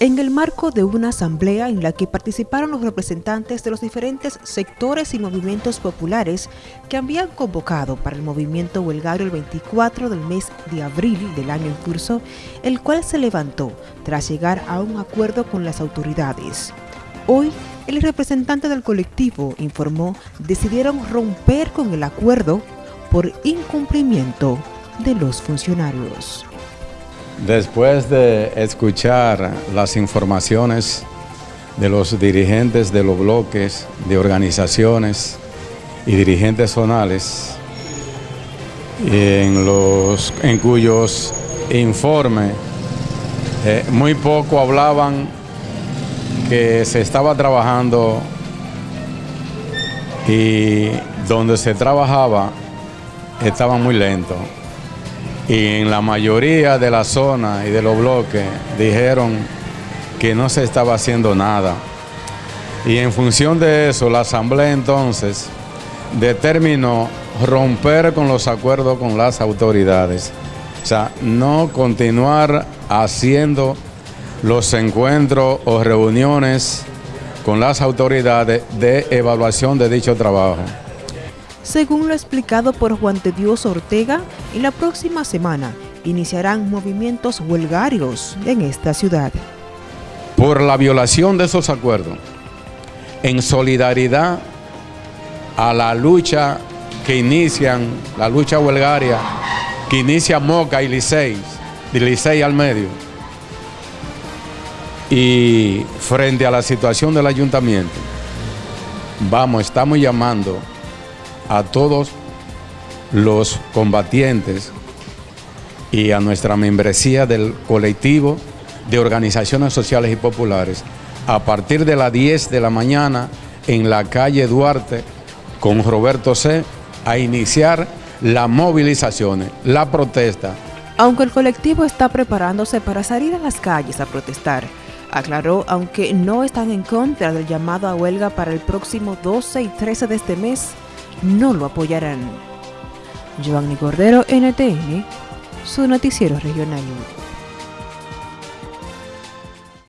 En el marco de una asamblea en la que participaron los representantes de los diferentes sectores y movimientos populares que habían convocado para el movimiento huelgario el 24 del mes de abril del año en curso, el cual se levantó tras llegar a un acuerdo con las autoridades. Hoy, el representante del colectivo informó decidieron romper con el acuerdo por incumplimiento de los funcionarios. Después de escuchar las informaciones de los dirigentes de los bloques, de organizaciones y dirigentes zonales, en, los, en cuyos informes eh, muy poco hablaban que se estaba trabajando y donde se trabajaba estaba muy lento y en la mayoría de la zona y de los bloques dijeron que no se estaba haciendo nada. Y en función de eso, la Asamblea entonces determinó romper con los acuerdos con las autoridades. O sea, no continuar haciendo los encuentros o reuniones con las autoridades de evaluación de dicho trabajo. Según lo explicado por Juan de Dios Ortega, en la próxima semana iniciarán movimientos huelgarios en esta ciudad. Por la violación de esos acuerdos, en solidaridad a la lucha que inician, la lucha huelgaria, que inicia Moca y Licey, de Licey al medio, y frente a la situación del ayuntamiento, vamos, estamos llamando a todos los combatientes y a nuestra membresía del colectivo de organizaciones sociales y populares a partir de las 10 de la mañana en la calle Duarte con Roberto C. a iniciar las movilizaciones, la protesta. Aunque el colectivo está preparándose para salir a las calles a protestar, aclaró aunque no están en contra del llamado a huelga para el próximo 12 y 13 de este mes, no lo apoyarán. Giovanni Cordero, NTN, su noticiero regional.